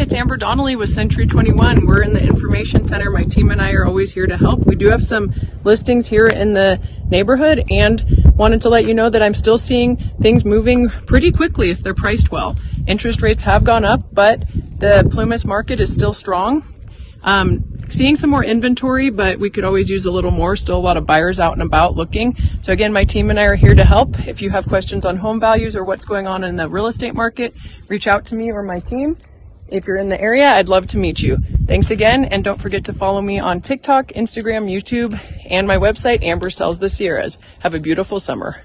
It's Amber Donnelly with Century 21. We're in the information center. My team and I are always here to help. We do have some listings here in the neighborhood and wanted to let you know that I'm still seeing things moving pretty quickly if they're priced well. Interest rates have gone up, but the Plumas market is still strong. Um, seeing some more inventory, but we could always use a little more. Still a lot of buyers out and about looking. So again, my team and I are here to help. If you have questions on home values or what's going on in the real estate market, reach out to me or my team. If you're in the area, I'd love to meet you. Thanks again, and don't forget to follow me on TikTok, Instagram, YouTube, and my website, Amber Sells the Sierras. Have a beautiful summer.